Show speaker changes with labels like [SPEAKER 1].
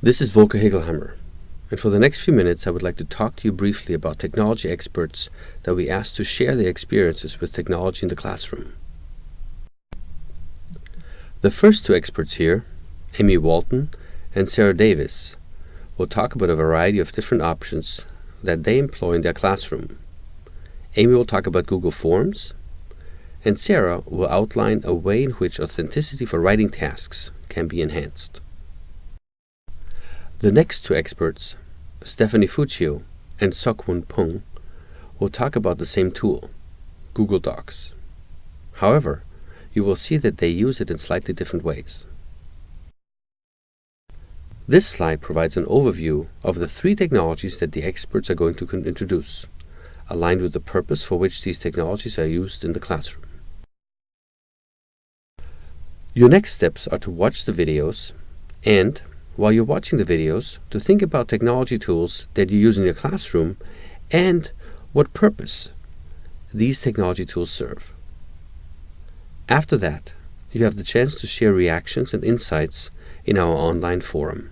[SPEAKER 1] This is Volker Hegelheimer, and for the next few minutes I would like to talk to you briefly about technology experts that we asked to share their experiences with technology in the classroom. The first two experts here, Amy Walton and Sarah Davis, will talk about a variety of different options that they employ in their classroom. Amy will talk about Google Forms, and Sarah will outline a way in which authenticity for writing tasks can be enhanced. The next two experts, Stephanie Fuccio and Sokwon Pung, will talk about the same tool, Google Docs. However, you will see that they use it in slightly different ways. This slide provides an overview of the three technologies that the experts are going to introduce, aligned with the purpose for which these technologies are used in the classroom. Your next steps are to watch the videos and while you're watching the videos to think about technology tools that you use in your classroom and what purpose these technology tools serve. After that, you have the chance to share reactions and insights in our online forum.